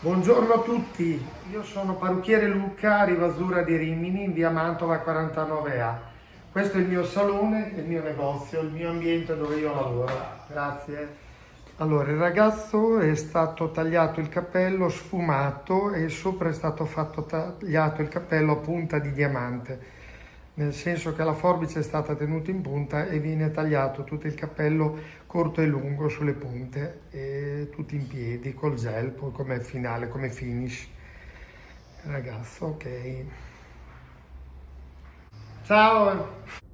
Buongiorno a tutti, io sono parrucchiere Luca, Rivasura di Rimini, in via Mantova 49A. Questo è il mio salone, il mio negozio, il mio ambiente dove io lavoro. Grazie. Allora, il ragazzo è stato tagliato il capello sfumato e sopra è stato fatto tagliato il capello a punta di diamante nel senso che la forbice è stata tenuta in punta e viene tagliato tutto il cappello corto e lungo sulle punte e tutti in piedi col gel come finale, come finish. Ragazzo, ok. Ciao!